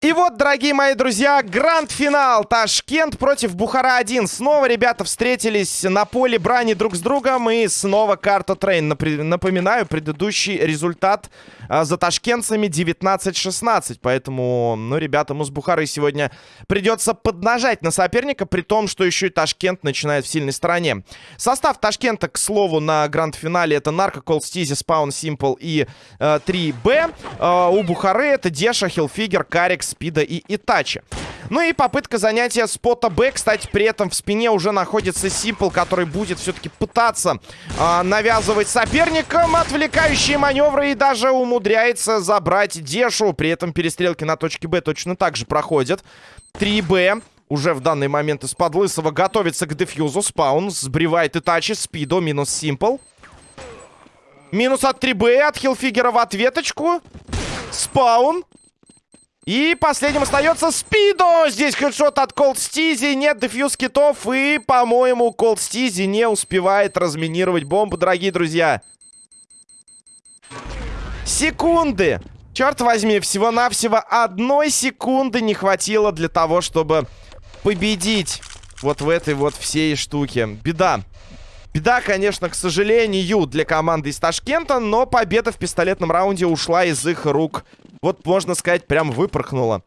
И вот, дорогие мои друзья, гранд-финал. Ташкент против Бухара-1. Снова ребята встретились на поле брани друг с другом. И снова карта Train. Напоминаю, предыдущий результат за ташкентцами 19-16. Поэтому, ну, ребятам из Бухары сегодня придется поднажать на соперника. При том, что еще и Ташкент начинает в сильной стороне. Состав Ташкента, к слову, на гранд-финале это Нарко, Колстизи, Спаун, Симпл и э, 3Б. Э, у Бухары это Деша, Хилфигер, Карикс, Спида и Итачи. Ну и попытка занятия спота Б. Кстати, при этом в спине уже находится Симпл, который будет все-таки пытаться э, навязывать соперникам отвлекающие маневры и даже умудряется забрать Дешу. При этом перестрелки на точке Б точно так же проходят. 3Б уже в данный момент из-под Лысого готовится к дефьюзу. Спаун сбривает Итачи. Спидо минус Симпл. Минус от 3Б, от Хилфигера в ответочку. Спаун. И последним остается Спидо. Здесь хедшот от Колд Стизи. Нет дефьюз китов. И, по-моему, Колд Стизи не успевает разминировать бомбу, дорогие друзья. Секунды. Черт возьми, всего-навсего одной секунды не хватило для того, чтобы победить вот в этой вот всей штуке. Беда. Беда, конечно, к сожалению, для команды из Ташкента, но победа в пистолетном раунде ушла из их рук вот, можно сказать, прям выпорхнула.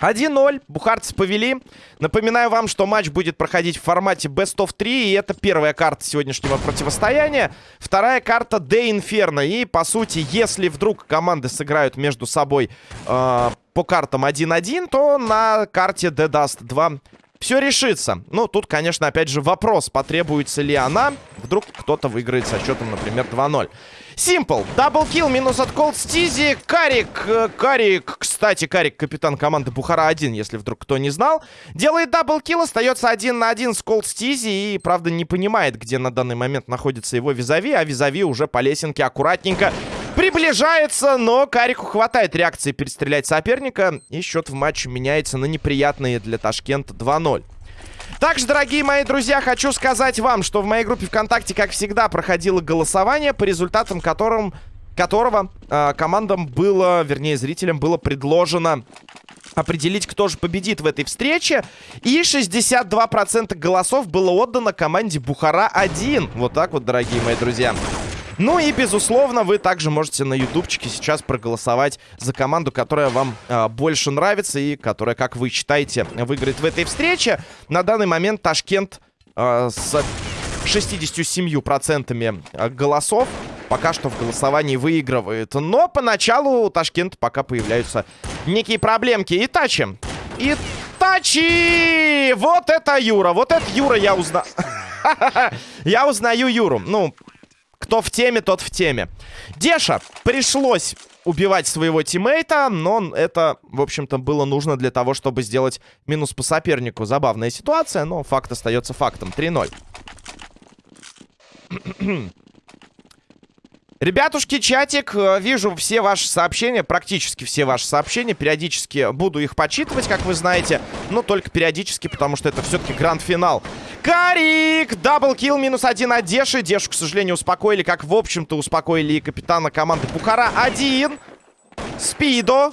1-0. Бухарцы повели. Напоминаю вам, что матч будет проходить в формате Best of 3. И это первая карта сегодняшнего противостояния. Вторая карта The Inferno. И, по сути, если вдруг команды сыграют между собой э, по картам 1-1, то на карте The Dust 2 все решится. Ну, тут, конечно, опять же вопрос, потребуется ли она. Вдруг кто-то выиграет со счетом, например, 2-0. Симпл. Double kill минус от Колд Стизи. Карик. Э, Карик. Кстати, Карик капитан команды Бухара-1, если вдруг кто не знал. Делает double kill. Остается один на один с Колд Стизи. И, правда, не понимает, где на данный момент находится его визави. А визави уже по лесенке аккуратненько приближается. Но Карику хватает реакции перестрелять соперника. И счет в матче меняется на неприятные для Ташкента 2-0. Также, дорогие мои друзья, хочу сказать вам, что в моей группе ВКонтакте, как всегда, проходило голосование, по результатам которым, которого э, командам было, вернее, зрителям было предложено определить, кто же победит в этой встрече. И 62% голосов было отдано команде Бухара-1. Вот так вот, дорогие мои друзья. Ну и, безусловно, вы также можете на ютубчике сейчас проголосовать за команду, которая вам э, больше нравится и которая, как вы считаете, выиграет в этой встрече. На данный момент Ташкент э, с 67% голосов пока что в голосовании выигрывает. Но поначалу у Ташкента пока появляются некие проблемки. Итачи. Итачи! Вот это Юра. Вот это Юра я узнаю. Я узнаю Юру. Ну, кто в теме, тот в теме. Деша пришлось убивать своего тиммейта, но это, в общем-то, было нужно для того, чтобы сделать минус по сопернику. Забавная ситуация, но факт остается фактом. 3-0. Ребятушки, чатик, э, вижу все ваши сообщения, практически все ваши сообщения. Периодически буду их почитывать, как вы знаете, но только периодически, потому что это все-таки гранд-финал. Карик! Даблкил минус один от Деши. Дешу, к сожалению, успокоили, как, в общем-то, успокоили и капитана команды Бухара. Один. Спидо.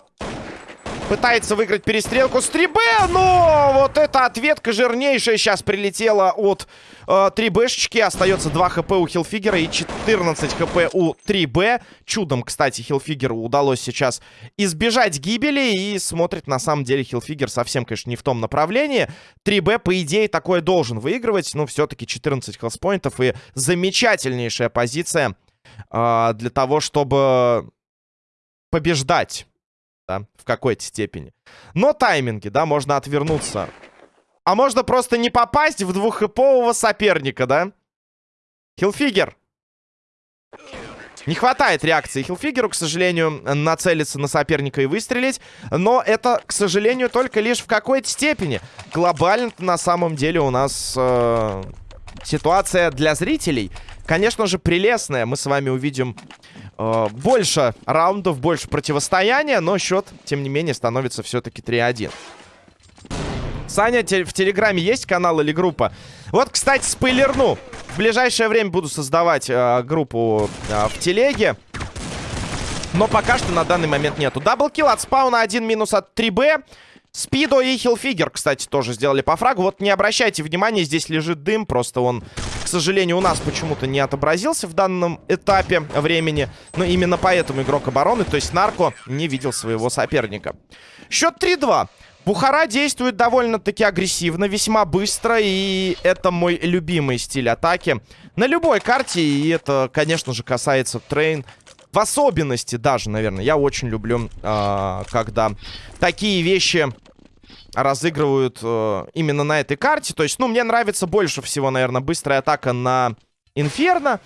Пытается выиграть перестрелку с 3Б, но вот эта ответка жирнейшая сейчас прилетела от э, 3Бшечки. Остается 2 хп у Хилфигера и 14 хп у 3Б. Чудом, кстати, Хилфигеру удалось сейчас избежать гибели. И смотрит, на самом деле, Хилфигер совсем, конечно, не в том направлении. 3Б, по идее, такое должен выигрывать. Но все-таки 14 хелспоинтов и замечательнейшая позиция э, для того, чтобы побеждать да, в какой-то степени. Но тайминги, да, можно отвернуться. А можно просто не попасть в двуххэпового соперника, да? Хилфигер. Не хватает реакции Хилфигеру, к сожалению, нацелиться на соперника и выстрелить. Но это, к сожалению, только лишь в какой-то степени. Глобально на самом деле у нас э, ситуация для зрителей, конечно же, прелестная. Мы с вами увидим э, больше раундов, больше противостояния, но счет, тем не менее, становится все-таки 3-1. Саня, в Телеграме есть канал или группа? Вот, кстати, спойлерну. В ближайшее время буду создавать э, группу э, в телеге. Но пока что на данный момент нету. Даблкил от спауна, один минус от 3Б. Спидо и Хилфигер, кстати, тоже сделали по фрагу. Вот не обращайте внимания, здесь лежит дым. Просто он, сожалению, у нас почему-то не отобразился в данном этапе времени. Но именно поэтому игрок обороны, то есть Нарко, не видел своего соперника. Счет 3-2. Бухара действует довольно-таки агрессивно, весьма быстро, и это мой любимый стиль атаки. На любой карте, и это, конечно же, касается Train. В особенности даже, наверное, я очень люблю, э, когда такие вещи разыгрывают э, именно на этой карте. То есть, ну, мне нравится больше всего, наверное, быстрая атака на Инферно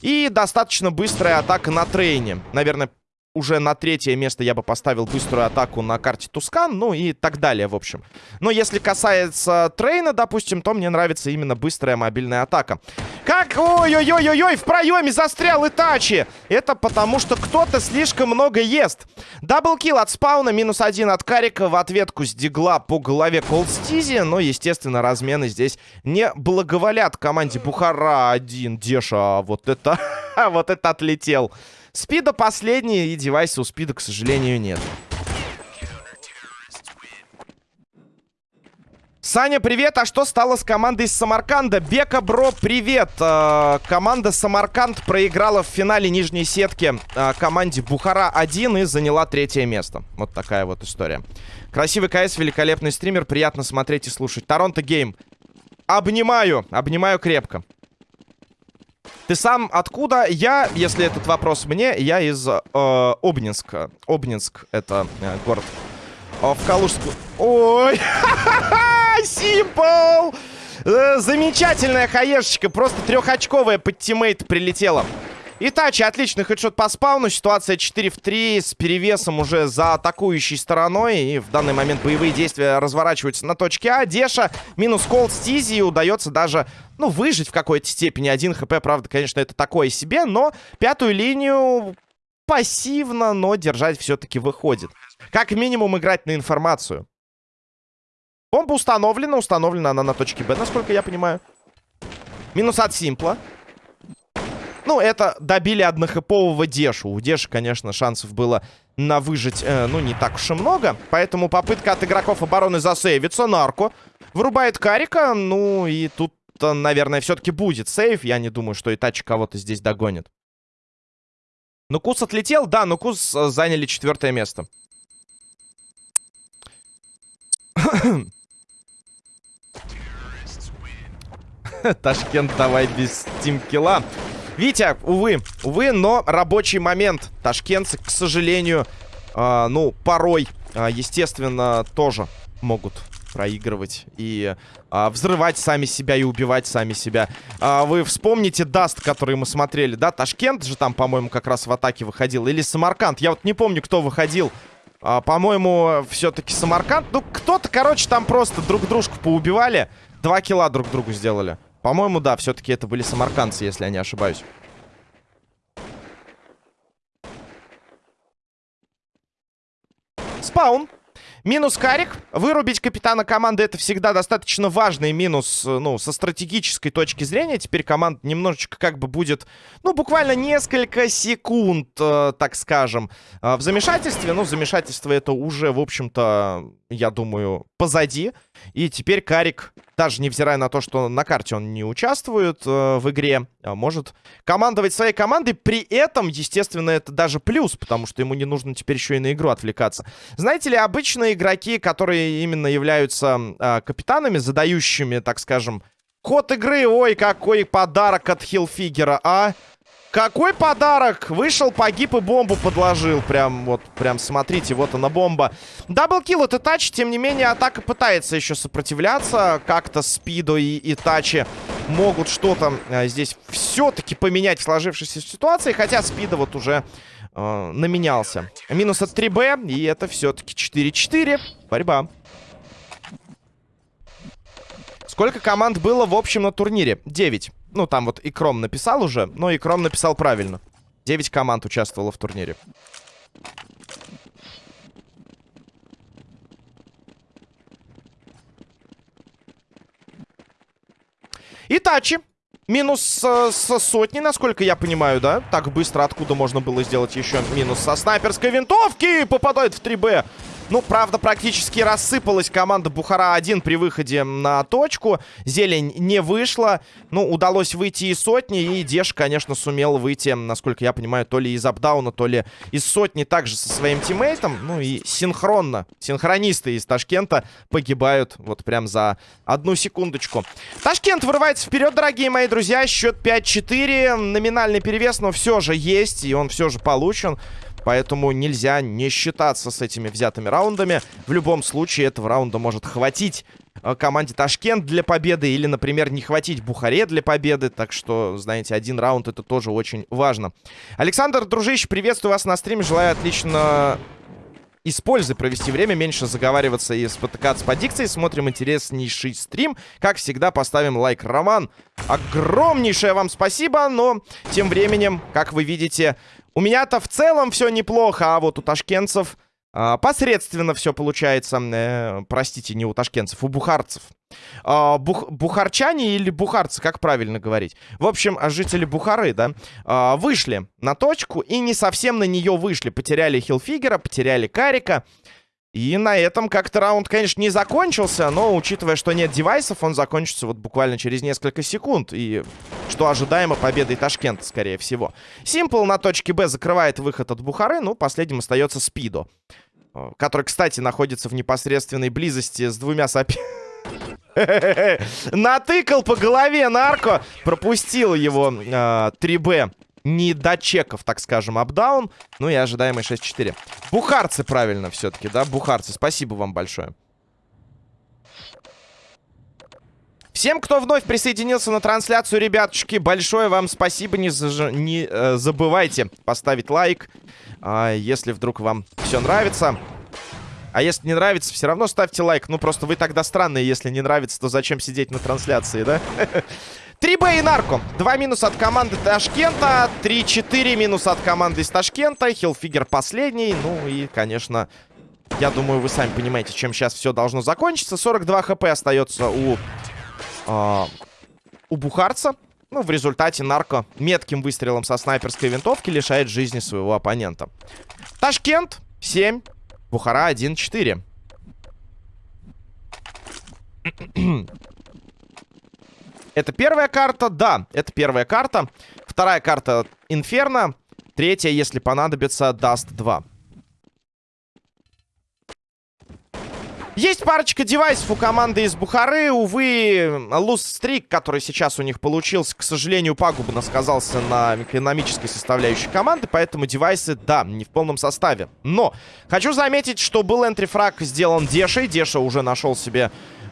и достаточно быстрая атака на Train е. Наверное, уже на третье место я бы поставил быструю атаку на карте Tuscan, ну и так далее, в общем. Но если касается Train а, допустим, то мне нравится именно быстрая мобильная атака. Как? Ой-ой-ой-ой-ой, в проеме застрял Итачи! Это потому, что кто-то слишком много ест. Даблкил от спауна, минус один от Карика, в ответку с дигла по голове Колдстизи, но, естественно, размены здесь не благоволят команде Бухара один. Деша, вот это, вот это отлетел. Спида последний, и девайса у Спида, к сожалению, нет. Саня, привет! А что стало с командой из Самарканда? Бека, бро, привет! Э, команда Самарканд проиграла в финале нижней сетки э, команде Бухара-1 и заняла третье место. Вот такая вот история. Красивый CS, великолепный стример, приятно смотреть и слушать. Торонто Гейм. Обнимаю, обнимаю крепко. Ты сам откуда? Я, если этот вопрос мне, я из э, Обнинска. Обнинск — это э, город. Э, в Калужскую... Ой! Симпл! Э, замечательная HE шечка. Просто трехочковая под teammate прилетела. Итачи, отличный headshot по спауну. Ситуация 4 в 3 с перевесом уже за атакующей стороной. И в данный момент боевые действия разворачиваются на точке А. Деша минус колд стизи. И удается даже, ну, выжить в какой-то степени. Один хп, правда, конечно, это такое себе. Но пятую линию пассивно, но держать все-таки выходит. Как минимум играть на информацию. Бомба установлена. Установлена она на точке Б, насколько я понимаю. Минус от Симпла. Ну, это добили однохэпового Дешу. У Деши, конечно, шансов было на выжить, э, ну, не так уж и много. Поэтому попытка от игроков обороны засейвиться. Нарко вырубает Карика. Ну, и тут, наверное, все-таки будет сейв. Я не думаю, что Итачи кого-то здесь догонит. Ну, Кус отлетел. Да, но Кус э, заняли четвертое место. Ташкент, давай без тимкила. Витя, увы, увы, но рабочий момент. Ташкентцы, к сожалению, э, ну, порой, э, естественно, тоже могут проигрывать и а, взрывать сами себя и убивать сами себя. А, вы вспомните Dust, который мы смотрели, да? Ташкент же там, по-моему, как раз в атаке выходил. Или Самарканд. Я вот не помню, кто выходил. А, по-моему, все-таки Самарканд. Ну, кто-то, короче, там просто друг дружку поубивали. Два kill а друг другу сделали. По-моему, да, все-таки это были самаркандцы, если я не ошибаюсь. Спаун. Минус Карик. Вырубить капитана команды это всегда достаточно важный минус, ну, со стратегической точки зрения. Теперь команда немножечко как бы будет, ну, буквально несколько секунд, э, так скажем, э, в замешательстве. Ну, замешательство это уже, в общем-то, я думаю, позади. И теперь Карик, даже невзирая на то, что на карте он не участвует э, в игре, а может командовать своей командой. При этом, естественно, это даже плюс, потому что ему не нужно теперь еще и на игру отвлекаться. Знаете ли, обычно игроки, которые именно являются э, капитанами, задающими, так скажем, ход игры, ой, какой подарок от Хилфигера, а... Какой подарок! Вышел, погиб и бомбу подложил. Прям вот, прям смотрите, вот она бомба. Даблкил это тач, тем не менее, атака пытается еще сопротивляться. Как-то Спидо и, и Тачи могут что-то а, здесь все-таки поменять в сложившейся ситуации. Хотя Спидо вот уже э, наменялся. Минус от 3Б, и это все-таки 4-4. Борьба. Сколько команд было в общем на турнире? 9. Ну, там вот Икром написал уже, но Икром написал правильно. 9 команд участвовало в турнире. Итачи. Минус э, с сотни, насколько я понимаю, да? Так быстро откуда можно было сделать еще минус со снайперской винтовки? Попадает в 3Б. Ну, правда, практически рассыпалась команда Бухара-1 при выходе на точку. Зелень не вышла. Ну, удалось выйти из сотни. И Деш, конечно, сумел выйти, насколько я понимаю, то ли из апдауна, то ли из сотни также со своим тиммейтом. Ну и синхронно. Синхронисты из Ташкента погибают вот прям за одну секундочку. Ташкент вырывается вперед, дорогие мои друзья. Счет 5-4. Номинальный перевес, но все же есть. И он все же получен. Поэтому нельзя не считаться с этими взятыми раундами. В любом случае этого раунда может хватить э, команде Ташкент для победы. Или, например, не хватить Бухаре для победы. Так что, знаете, один раунд это тоже очень важно. Александр, дружище, приветствую вас на стриме. Желаю отлично используй провести время, меньше заговариваться и спотыкаться по дикции. Смотрим интереснейший стрим. Как всегда, поставим лайк. Роман, огромнейшее вам спасибо, но тем временем, как вы видите, у меня-то в целом все неплохо, а вот у ташкентцев э, посредственно все получается. Э, простите, не у ташкентцев, у бухарцев. Э, бух, бухарчане или бухарцы, как правильно говорить? В общем, жители Бухары, да, э, вышли на точку и не совсем на нее вышли. Потеряли Хилфигера, потеряли Карика. И на этом как-то раунд, конечно, не закончился, но, учитывая, что нет девайсов, он закончится вот буквально через несколько секунд. И что ожидаемо победой Ташкента, скорее всего. Симпл на точке Б закрывает выход от Бухары, ну, последним остается Спидо. Э, который, кстати, находится в непосредственной близости с двумя соперниками. Натыкал по голове нарко. Пропустил его э, 3Б не до чеков, так скажем, апдаун. Ну и ожидаемый 6-4. Бухарцы правильно все-таки, да? Бухарцы, спасибо вам большое. Всем, кто вновь присоединился на трансляцию, ребятушки, большое вам спасибо. Не, заж... не э, забывайте поставить лайк, э, если вдруг вам все нравится. А если не нравится, все равно ставьте лайк. Ну, просто вы тогда странные. Если не нравится, то зачем сидеть на трансляции, да? 3Б и Нарко. Два минуса от команды Ташкента. 3-4 минус от команды из Ташкента. Хилфигер последний. Ну и, конечно, я думаю, вы сами понимаете, чем сейчас все должно закончиться. 42 хп остается у, э, у Бухарца. Ну, в результате Нарко метким выстрелом со снайперской винтовки лишает жизни своего оппонента. Ташкент 7. Бухара 1-4. Это первая карта? Да, это первая карта. Вторая карта Инферно. Третья, если понадобится, Даст 2. Есть парочка девайсов у команды из Бухары. Увы, луз-стрик, который сейчас у них получился, к сожалению, пагубно сказался на экономической составляющей команды. Поэтому девайсы, да, не в полном составе. Но хочу заметить, что был энтрифраг сделан Дешей. Деша уже нашел себе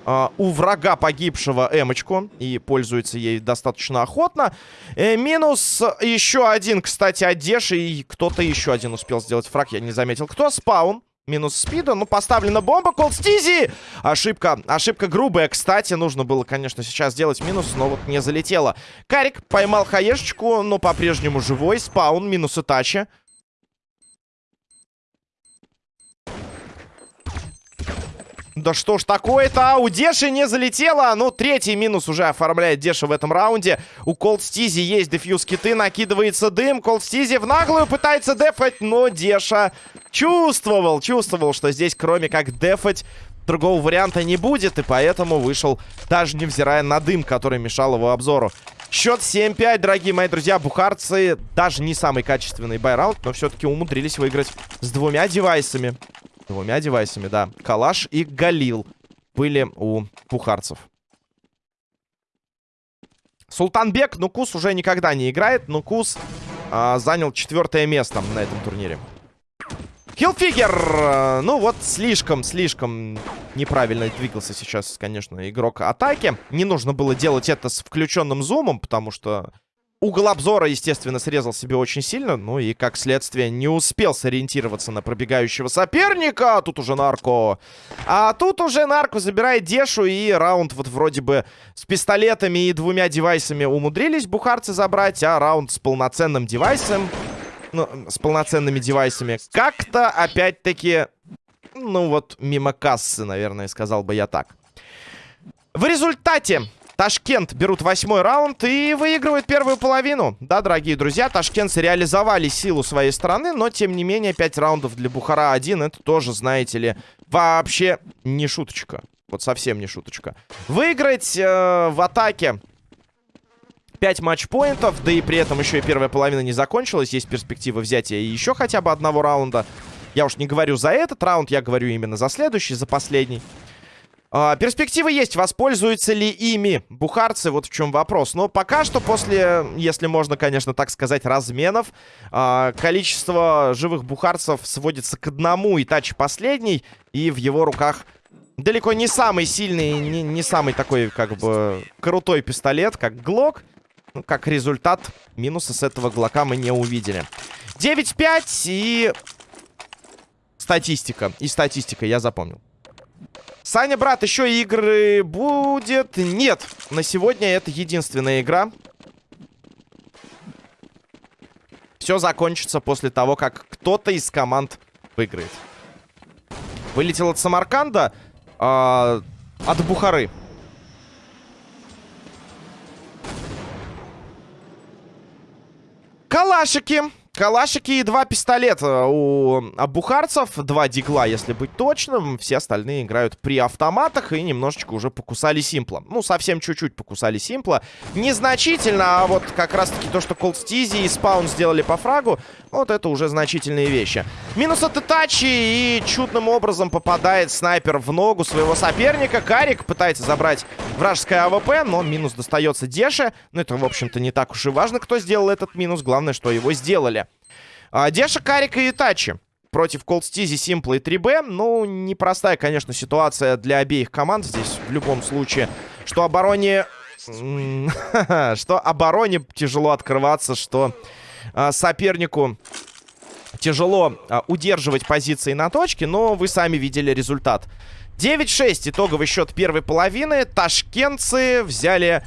Uh, у врага погибшего эмочку. И пользуется ей достаточно охотно. Э, минус еще один, кстати, от Деши. И кто-то еще один успел сделать фраг. Я не заметил. Кто? Спаун. Минус спида. Ну, поставлена бомба. Колстизи! Ошибка. Ошибка грубая. Кстати, нужно было, конечно, сейчас сделать минус, но вот не залетело. Карик поймал хаешечку, но по-прежнему живой. Спаун. Минус и тача. Да что ж такое-то? У Деши не залетело. Ну, третий минус уже оформляет Деша в этом раунде. У Колд Стизи есть дефьюз киты. Накидывается дым. Колд Стизи в наглую пытается дефать. Но Деша чувствовал, чувствовал, что здесь кроме как дефать другого варианта не будет. И поэтому вышел, даже невзирая на дым, который мешал его обзору. Счет 7-5, дорогие мои друзья. Бухарцы даже не самый качественный байраунд, но все-таки умудрились выиграть с двумя девайсами. Двумя девайсами, да. Калаш и Галил были у пухарцев. Султанбек, Нукус уже никогда не играет. Нукус а, занял четвертое место на этом турнире. Хилфигер! Ну вот, слишком, слишком неправильно двигался сейчас, конечно, игрок атаки. Не нужно было делать это с включенным зумом, потому что Угол обзора, естественно, срезал себе очень сильно. Ну и, как следствие, не успел сориентироваться на пробегающего соперника. Тут уже нарко. А тут уже нарко забирает Дешу. И раунд вот вроде бы с пистолетами и двумя девайсами умудрились бухарцы забрать. А раунд с полноценным девайсом... Ну, с полноценными девайсами. Как-то, опять-таки, ну вот, мимо кассы, наверное, сказал бы я так. В результате Ташкент берут восьмой раунд и выигрывают первую половину. Да, дорогие друзья, ташкентцы реализовали силу своей страны, но, тем не менее, 5 раундов для Бухара-1, это тоже, знаете ли, вообще не шуточка. Вот совсем не шуточка. Выиграть э, в атаке 5 матчпоинтов, да и при этом еще и первая половина не закончилась. Есть перспектива взятия еще хотя бы одного раунда. Я уж не говорю за этот раунд, я говорю именно за следующий, за последний. А, перспективы есть, воспользуются ли ими бухарцы, вот в чем вопрос. Но пока что после, если можно, конечно, так сказать, разменов, а, количество живых бухарцев сводится к одному, и тач последний, и в его руках далеко не самый сильный, не, не самый такой, как бы, крутой пистолет, как Глок. Ну, как результат, минуса с этого Глока мы не увидели. 9-5 и... Статистика. И статистика, я запомнил. Саня, брат, еще игры будет? Нет, на сегодня это единственная игра. Все закончится после того, как кто-то из команд выиграет. Вылетел от Самарканда, э, от Бухары. Калашики. Калашики и два пистолета у бухарцев. Два дигла, если быть точным. Все остальные играют при автоматах и немножечко уже покусали Симпла. Ну, совсем чуть-чуть покусали Симпла. Незначительно, а вот как раз-таки то, что Колдстизи и Спаун сделали по фрагу, вот это уже значительные вещи. Минус от Итачи и чудным образом попадает снайпер в ногу своего соперника. Карик пытается забрать вражеское AWP, но минус достается Деше. Но это, в общем-то, не так уж и важно, кто сделал этот минус. Главное, что его сделали. А, Деша, Карика и Итачи против Колдстизи, Симпла и 3Б. Ну, непростая, конечно, ситуация для обеих команд здесь в любом случае. Что обороне... что обороне тяжело открываться, что а, сопернику тяжело а, удерживать позиции на точке, но вы сами видели результат. 9-6 итоговый счет первой половины. Ташкентцы взяли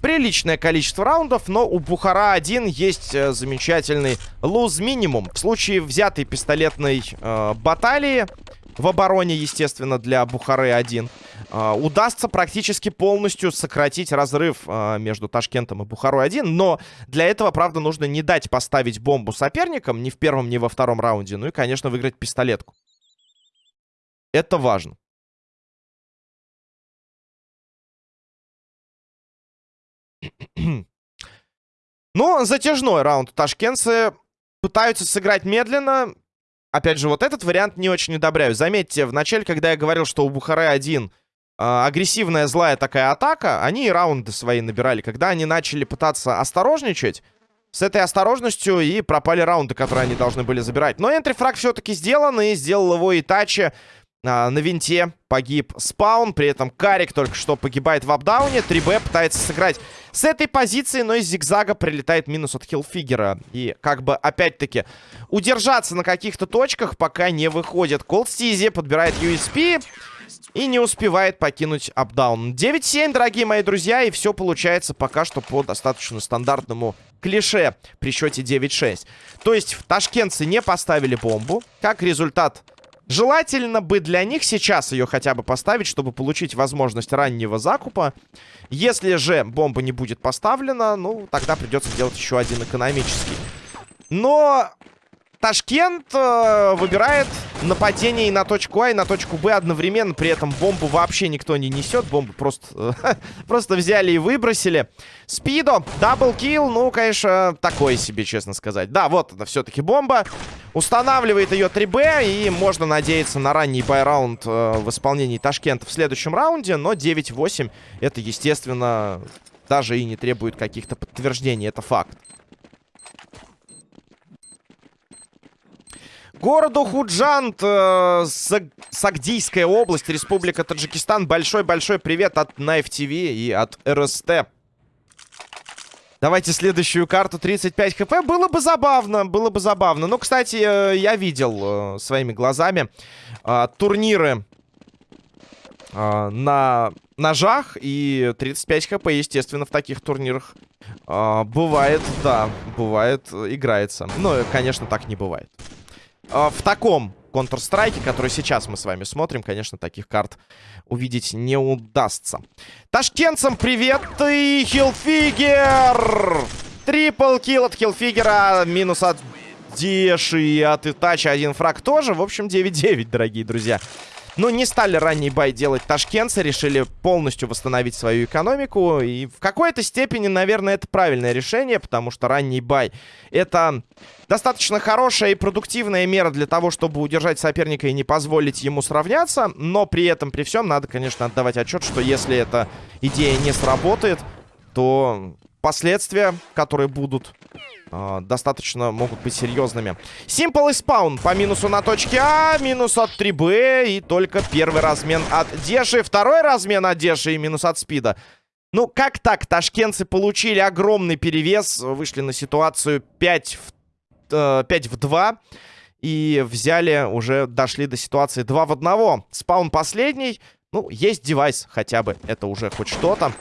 приличное количество раундов, но у Бухара-1 есть э, замечательный луз-минимум. В случае взятой пистолетной э, баталии, в обороне, естественно, для Бухары-1, э, удастся практически полностью сократить разрыв э, между Ташкентом и Бухарой-1, но для этого, правда, нужно не дать поставить бомбу соперникам ни в первом, ни во втором раунде, ну и, конечно, выиграть пистолетку. Это важно. Ну, затяжной раунд. Ташкентцы пытаются сыграть медленно. Опять же, вот этот вариант не очень одобряю. Заметьте, в начале, когда я говорил, что у Бухары один э, агрессивная, злая такая атака, они и раунды свои набирали. Когда они начали пытаться осторожничать, с этой осторожностью и пропали раунды, которые они должны были забирать. Но энтрифраг все-таки сделан, и сделал его Итачи. А, на винте погиб спаун. При этом Карик только что погибает в апдауне. 3Б пытается сыграть с этой позиции, но из зигзага прилетает минус от хилфигера. И как бы опять-таки удержаться на каких-то точках пока не выходит. Колдстизи подбирает USP и не успевает покинуть апдаун. 9-7, дорогие мои друзья, и все получается пока что по достаточно стандартному клише при счете 9-6. То есть в ташкентцы не поставили бомбу. Как результат Желательно бы для них сейчас ее хотя бы поставить, чтобы получить возможность раннего закупа. Если же бомба не будет поставлена, ну, тогда придется делать еще один экономический. Но Ташкент э, выбирает нападение и на точку А, и на точку Б одновременно. При этом бомбу вообще никто не несет. Бомбу просто, э, просто взяли и выбросили. Спидо, double kill. Ну, конечно, такое себе, честно сказать. Да, вот это все-таки бомба. Устанавливает ее 3Б. И можно надеяться на ранний buy round э, в исполнении Ташкента в следующем раунде. Но 9-8 это, естественно, даже и не требует каких-то подтверждений. Это факт. Городу Худжант, э, Сагдийская область, Республика Таджикистан. Большой-большой привет от Knife TV и от РСТ. Давайте следующую карту 35 хп. Было бы забавно, было бы забавно. Ну, кстати, э, я видел э, своими глазами э, турниры на ножах. И 35 хп, естественно, в таких турнирах бывает, да, бывает, играется. Но, конечно, так не бывает. В таком Counter-Strike, который сейчас мы с вами смотрим, конечно, таких карт увидеть не удастся. Ташкентцам привет и Хилфигер! Трипл килл от Хилфигера, минус от Деши и от Итача один фраг тоже. В общем, 9-9, дорогие друзья. Но не стали ранний бай делать ташкентцы, решили полностью восстановить свою экономику. И в какой-то степени, наверное, это правильное решение, потому что ранний бай это достаточно хорошая и продуктивная мера для того, чтобы удержать соперника и не позволить ему сравняться. Но при этом, при всем, надо, конечно, отдавать отчет, что если эта идея не сработает, то последствия, которые будут э, достаточно могут быть серьезными. Simple и спаун по минусу на точке А, минус от 3Б и только первый размен от Деши, второй размен от Деши и минус от Спида. Ну, как так? Ташкентцы получили огромный перевес, вышли на ситуацию 5 в, э, 5 в 2 и взяли, уже дошли до ситуации 2 в 1. Спаун последний. Ну, есть девайс хотя бы, это уже хоть что-то.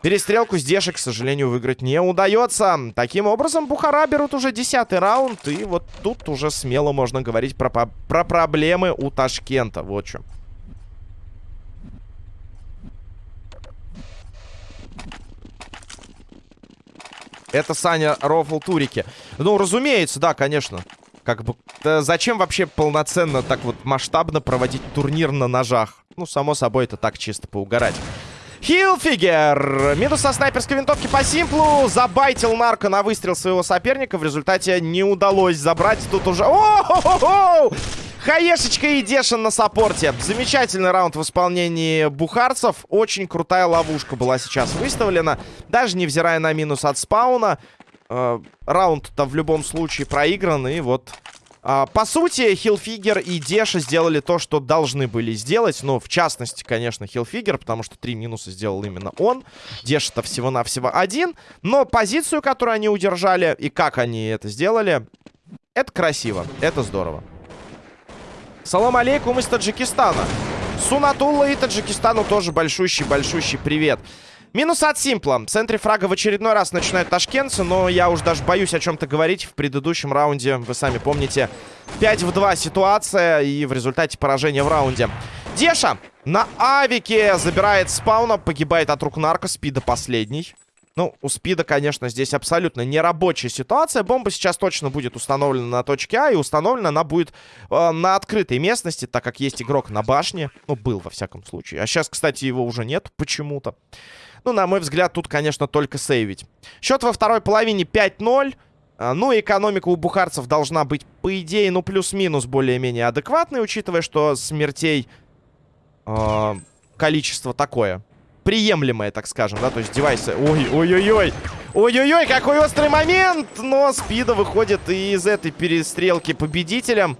Перестрелку Деши, к сожалению, выиграть не удается. Таким образом, Бухара берут уже десятый раунд. И вот тут уже смело можно говорить про, про проблемы у Ташкента. Вот что. Это Саня Рофл Турики. Ну, разумеется, да, конечно. Как бы, зачем вообще полноценно так вот масштабно проводить турнир на ножах? Ну, само собой, это так чисто поугарать. Хилфигер. Минус со снайперской винтовки по симплу. Забайтил нарко на выстрел своего соперника. В результате не удалось забрать. Тут уже... О-хо-хо-хо! Хаешечка и Дешин на саппорте. Замечательный раунд в исполнении бухарцев. Очень крутая ловушка была сейчас выставлена. Даже невзирая на минус от спауна. Э, Раунд-то в любом случае проигран. И вот а, по сути, Хилфигер и Деша сделали то, что должны были сделать. Ну, в частности, конечно, Хилфигер, потому что три минуса сделал именно он. Деша-то всего-навсего один. Но позицию, которую они удержали, и как они это сделали, это красиво, это здорово. Салам алейкум из Таджикистана. Сунатулла и Таджикистану тоже большущий-большущий привет. Минус от Симпла. В центре фрага в очередной раз начинают ташкентцы, но я уж даже боюсь о чем-то говорить. В предыдущем раунде, вы сами помните, 5 в 2 ситуация и в результате поражения в раунде. Деша на авике забирает спауна, погибает от рук нарко, спида последний. Ну, у спида, конечно, здесь абсолютно нерабочая ситуация. Бомба сейчас точно будет установлена на точке А, и установлена она будет э, на открытой местности, так как есть игрок на башне. Ну, был, во всяком случае. А сейчас, кстати, его уже нет почему-то. Ну, на мой взгляд, тут, конечно, только сейвить. Счет во второй половине 5-0. А, ну, экономика у бухарцев должна быть, по идее, ну, плюс-минус более-менее адекватной, учитывая, что смертей э, количество такое. Приемлемое, так скажем, да, то есть девайсы... Ой-ой-ой-ой! Ой-ой-ой, какой острый момент! Но Спида выходит из этой перестрелки победителем.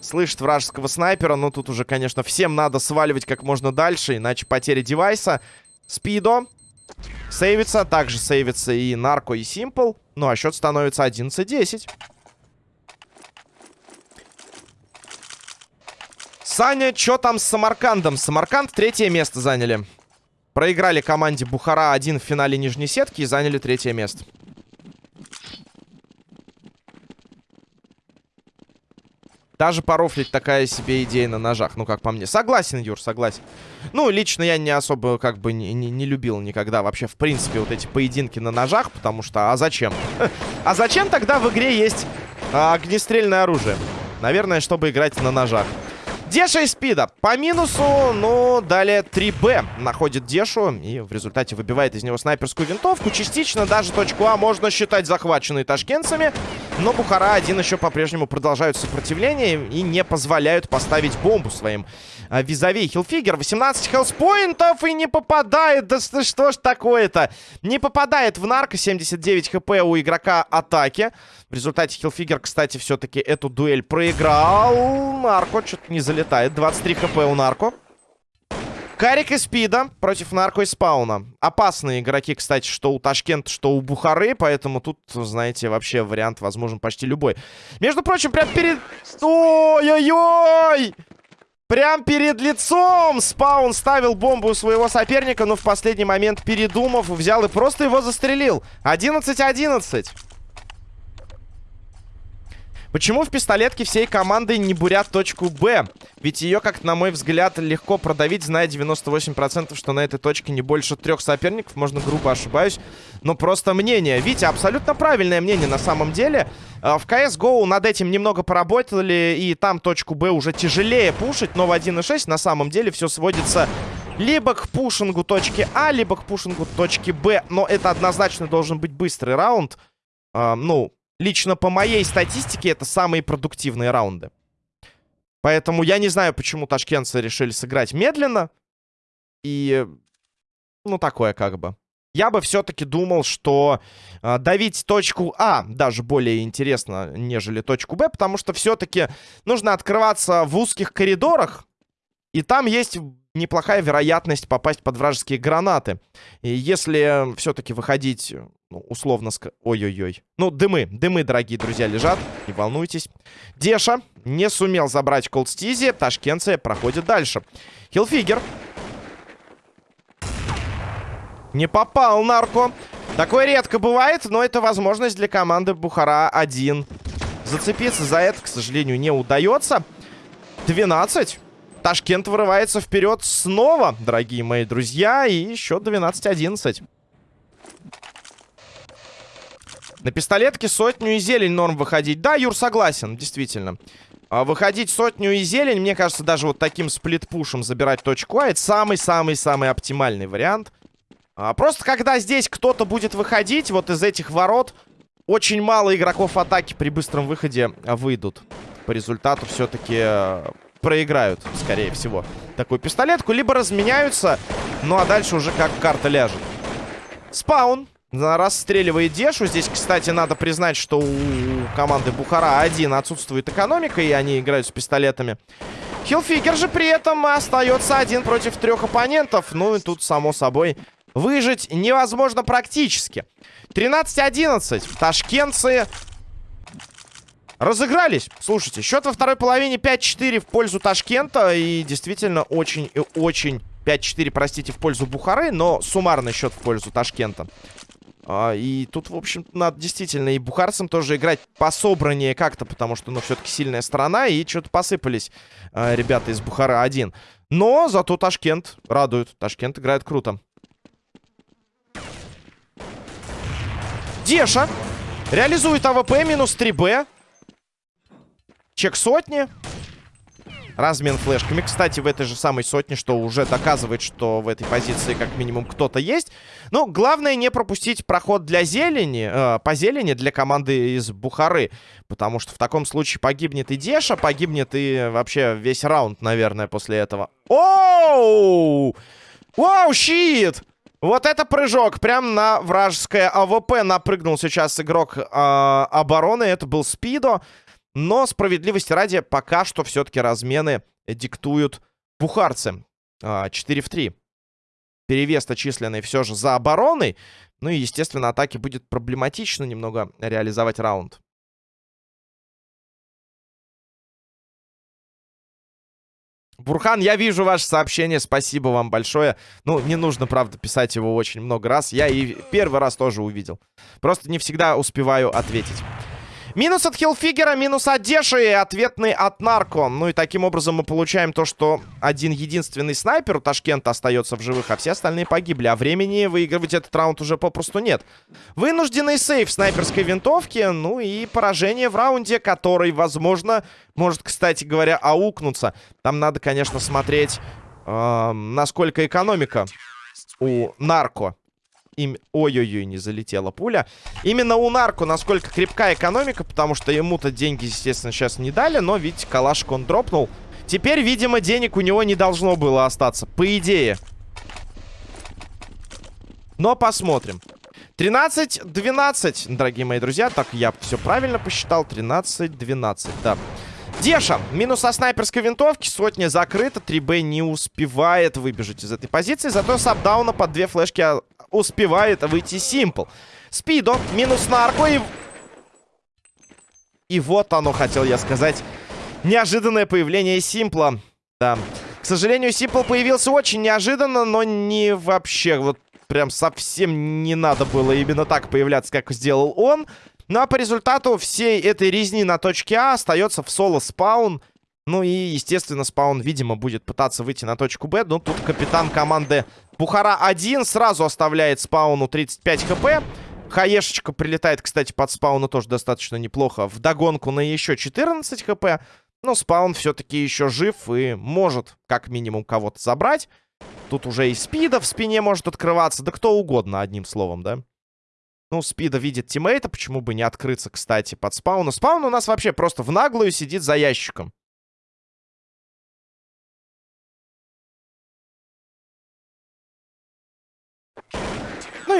Слышит вражеского снайпера, но тут уже, конечно, всем надо сваливать как можно дальше, иначе потеря девайса. Спидо. Сейвится. Также сейвится и Нарко, и Симпл. Ну, а счет становится 11-10. Саня, что там с Самаркандом? Самарканд третье место заняли. Проиграли команде Бухара один в финале нижней сетки и заняли третье место. Даже порофлить такая себе идея на ножах, ну, как по мне. Согласен, Юр, согласен. Ну, лично я не особо, как бы, не, не, не любил никогда вообще, в принципе, вот эти поединки на ножах, потому что, а зачем? А зачем тогда в игре есть а, огнестрельное оружие? Наверное, чтобы играть на ножах. Деша и Спида. По минусу, ну, далее 3Б находит Дешу и в результате выбивает из него снайперскую винтовку. Частично даже точку А можно считать захваченной ташкентцами. Но Бухара-1 еще по-прежнему продолжают сопротивление и не позволяют поставить бомбу своим а, визави. Хилфигер 18 хелспоинтов и не попадает. Да что ж такое-то? Не попадает в нарко. 79 хп у игрока атаки. В результате Хилфигер, кстати, все-таки эту дуэль проиграл. Нарко что-то не залетает. 23 хп у нарко. Карик и Спида против Нарко и Спауна. Опасные игроки, кстати, что у Ташкента, что у Бухары. Поэтому тут, знаете, вообще вариант возможен почти любой. Между прочим, прям перед... Ой-ой-ой! Прям перед лицом Спаун ставил бомбу у своего соперника, но в последний момент, передумав, взял и просто его застрелил. 11-11. Почему в пистолетке всей команды не бурят точку Б? Ведь ее, как на мой взгляд, легко продавить, зная 98%, что на этой точке не больше трех соперников. Можно грубо ошибаюсь, но просто мнение. Витя, абсолютно правильное мнение на самом деле. А, в CSGO над этим немного поработали, и там точку Б уже тяжелее пушить, но в 1.6 на самом деле все сводится либо к пушингу точки А, либо к пушингу точки Б. Но это однозначно должен быть быстрый раунд. А, ну, лично по моей статистике, это самые продуктивные раунды. Поэтому я не знаю, почему ташкентцы решили сыграть медленно. И, ну, такое как бы. Я бы все-таки думал, что э, давить точку А даже более интересно, нежели точку Б, потому что все-таки нужно открываться в узких коридорах, и там есть неплохая вероятность попасть под вражеские гранаты. И если все-таки выходить, ну, условно... Ой-ой-ой. Ну, дымы, дымы, дорогие друзья, лежат. Не волнуйтесь. Деша не сумел забрать колдстизи. Ташкентцы проходит дальше. Хилфигер. Не попал нарко. Такое редко бывает, но это возможность для команды Бухара-1. Зацепиться за это, к сожалению, не удается. 12. Ташкент вырывается вперед снова, дорогие мои друзья. И счет 12-11. На пистолетке сотню и зелень норм выходить. Да, Юр, согласен, действительно. А выходить сотню и зелень, мне кажется, даже вот таким сплит-пушем забирать точку А, это самый-самый-самый оптимальный вариант. А, просто когда здесь кто-то будет выходить, вот из этих ворот, очень мало игроков атаки при быстром выходе выйдут. По результату все-таки э, проиграют, скорее всего, такую пистолетку. Либо разменяются, ну а дальше уже как карта ляжет. Спаун. Расстреливает Дешу. Здесь, кстати, надо признать, что у команды Бухара один отсутствует экономика, и они играют с пистолетами. Хилфигер же при этом остается один против трех оппонентов. Ну и тут, само собой, выжить невозможно практически. 13-11. Ташкентцы разыгрались. Слушайте, счет во второй половине 5-4 в пользу Ташкента. И действительно очень и очень... 5-4, простите, в пользу Бухары, но суммарный счет в пользу Ташкента. А, и тут, в общем, надо действительно и бухарцам тоже играть пособраннее как-то, потому что, ну, все-таки сильная сторона, и что-то посыпались а, ребята из Бухара один. Но зато Ташкент радует. Ташкент играет круто. Деша реализует АВП минус 3Б. Чек сотни. Размен флешками. Кстати, в этой же самой сотне, что уже доказывает, что в этой позиции как минимум кто-то есть. Но главное не пропустить проход для зелени, э, по зелени для команды из Бухары. Потому что в таком случае погибнет и Деша, погибнет и вообще весь раунд, наверное, после этого. Oh! Wow, shit! Вот это прыжок. Прям на вражеское АВП напрыгнул сейчас игрок э, обороны. Это был Спидо. Но справедливости ради, пока что все-таки размены диктуют бухарцы. 4 а, в 3. Перевес-то все же за обороной. Ну и, естественно, атаке будет проблематично немного реализовать раунд. Бурхан, я вижу ваше сообщение, спасибо вам большое. Ну, не нужно, правда, писать его очень много раз. Я и первый раз тоже увидел. Просто не всегда успеваю ответить. Минус от Хилфигера, минус от Деши и ответный от Нарко. Ну и таким образом мы получаем то, что один единственный снайпер у Ташкента остается в живых, а все остальные погибли. А времени выигрывать этот раунд уже попросту нет. Вынужденный сейф снайперской винтовки, ну и поражение в раунде, который, возможно, может, кстати говоря, аукнуться. Там надо, конечно, смотреть, э, насколько экономика у Нарко им... Ой-ой-ой, не залетела пуля. Именно у Нарко насколько крепкая экономика, потому что ему-то деньги, естественно, сейчас не дали, но, видите, калашик он дропнул. Теперь, видимо, денег у него не должно было остаться, по идее. Но посмотрим. 13-12, дорогие мои друзья. Так, я все правильно посчитал. 13-12, да. Деша, минус со снайперской винтовки, сотня закрыта, 3Б не успевает выбежать из этой позиции, зато с апдауна под две флешки успевает выйти Симпл. Спидо, минус нарко и... И вот оно, хотел я сказать. Неожиданное появление Симпла. Да. К сожалению, Симпл появился очень неожиданно, но не вообще. Вот прям совсем не надо было именно так появляться, как сделал он. Ну а по результату всей этой резни на точке А остается в соло спаун. Ну и, естественно, спаун, видимо, будет пытаться выйти на точку Б. Но тут капитан команды Бухара-1 сразу оставляет спауну 35 хп. Хаешечка прилетает, кстати, под спауну тоже достаточно неплохо. В догонку на еще 14 хп. Но спаун все-таки еще жив и может как минимум кого-то забрать. Тут уже и спида в спине может открываться. Да кто угодно, одним словом, да? Ну, спида видит тиммейта, почему бы не открыться, кстати, под спауну. Спаун у нас вообще просто в наглую сидит за ящиком.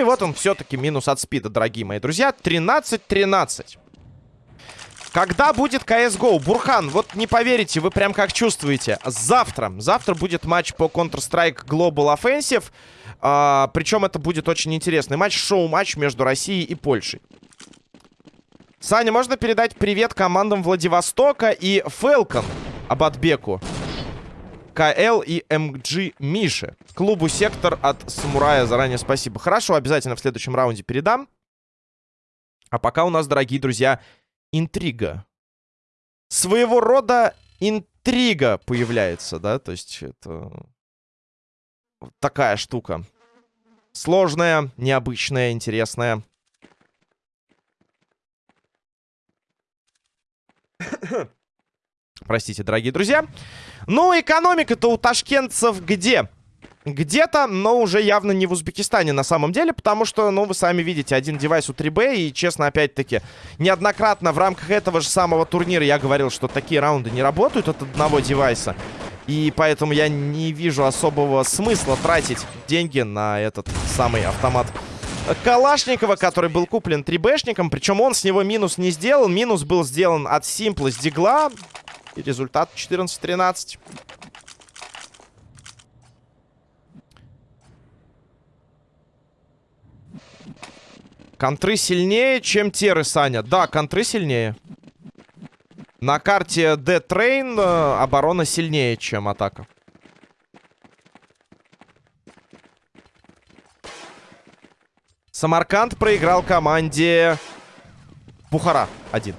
И вот он все-таки минус от спида, дорогие мои друзья. 13-13. Когда будет CSGO? Бурхан, вот не поверите, вы прям как чувствуете. Завтра. Завтра будет матч по Counter-Strike Global Offensive. А, причем это будет очень интересный матч. Шоу-матч между Россией и Польшей. Саня, можно передать привет командам Владивостока и Фелкон Абатбеку. КЛ и МГ Миши. Клубу Сектор от Самурая заранее спасибо. Хорошо, обязательно в следующем раунде передам. А пока у нас, дорогие друзья, интрига. Своего рода интрига появляется, да? То есть это такая штука. Сложная, необычная, интересная. Простите, дорогие друзья. Ну, экономика-то у ташкентцев где? Где-то, но уже явно не в Узбекистане на самом деле, потому что, ну, вы сами видите, один девайс у 3B, и, честно, опять-таки, неоднократно в рамках этого же самого турнира я говорил, что такие раунды не работают от одного девайса. И поэтому я не вижу особого смысла тратить деньги на этот самый автомат Калашникова, который был куплен 3Бшником. Причем он с него минус не сделал. Минус был сделан от Симпла с Дигла. И результат 14-13. Контры сильнее, чем теры, Саня. Да, контры сильнее. На карте D-Train э, оборона сильнее, чем атака. Самарканд проиграл команде Бухара. Один.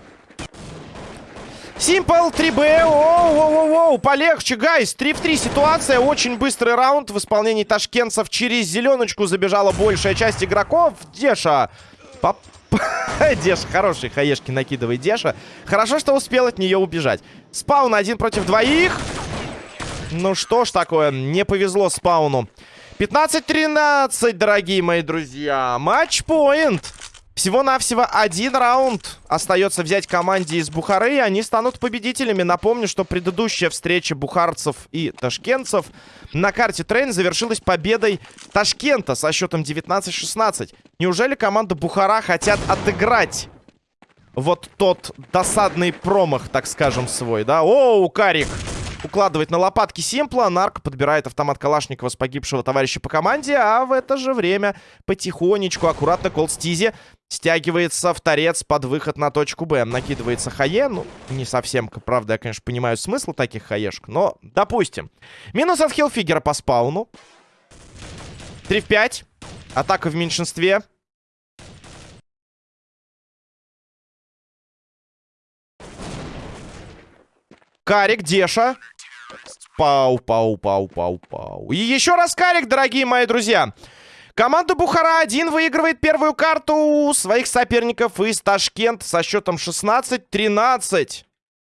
Симпл 3Б. Оу-оу-оу. Полегче, гайс. 3 в 3 ситуация. Очень быстрый раунд в исполнении ташкентцев. Через зеленочку забежала большая часть игроков. Деша. Поп... Деша, хороший хаешки накидывает Деша. Хорошо, что успел от нее убежать. Спаун один против двоих. Ну что ж такое, не повезло спауну. 15-13, дорогие мои друзья. Матч-поинт. Всего-навсего один раунд остается взять команде из Бухары, и они станут победителями. Напомню, что предыдущая встреча бухарцев и ташкентцев на карте Train завершилась победой Ташкента со счетом 19-16. Неужели команда Бухара хотят отыграть вот тот досадный промах, так скажем, свой, да? Оу, Карик! Укладывает на лопатки Симпла. Нарко подбирает автомат Калашникова с погибшего товарища по команде. А в это же время потихонечку, аккуратно Колстизи стягивается в торец под выход на точку Б. Накидывается Хае. Ну, не совсем, правда, я, конечно, понимаю смысл таких Хаешек. Но, допустим. Минус от Хилфигера по спауну. 3 в 5. Атака в меньшинстве. Карик, Деша. Пау, пау, пау, пау, пау. И еще раз Карик, дорогие мои друзья. Команда Бухара-1 выигрывает первую карту у своих соперников из Ташкент со счетом 16-13.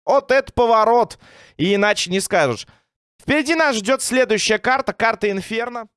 Вот это поворот. И иначе не скажешь. Впереди нас ждет следующая карта. Карта Инферно.